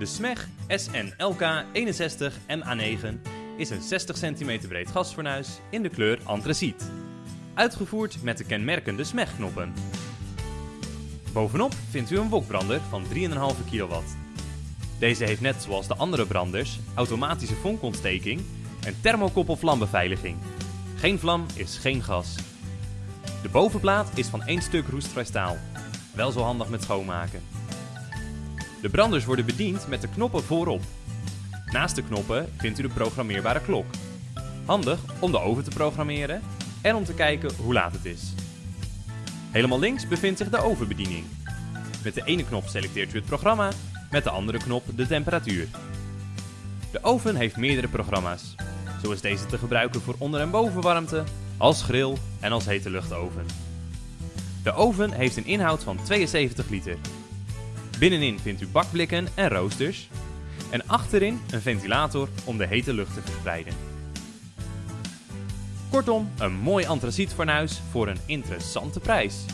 De SMEG SNLK 61 MA9 is een 60 cm breed gasfornuis in de kleur antraciet. Uitgevoerd met de kenmerkende SMEG-knoppen. Bovenop vindt u een wokbrander van 3,5 kW. Deze heeft net zoals de andere branders automatische vonkontsteking en thermokoppelvlambeveiliging. Geen vlam is geen gas. De bovenplaat is van één stuk roestvrij staal. Wel zo handig met schoonmaken. De branders worden bediend met de knoppen voorop. Naast de knoppen vindt u de programmeerbare klok. Handig om de oven te programmeren en om te kijken hoe laat het is. Helemaal links bevindt zich de ovenbediening. Met de ene knop selecteert u het programma, met de andere knop de temperatuur. De oven heeft meerdere programma's. Zo is deze te gebruiken voor onder- en bovenwarmte, als grill en als hete luchtoven. De oven heeft een inhoud van 72 liter. Binnenin vindt u bakblikken en roosters. En achterin een ventilator om de hete lucht te verspreiden. Kortom, een mooi antracietfornuis voor een interessante prijs.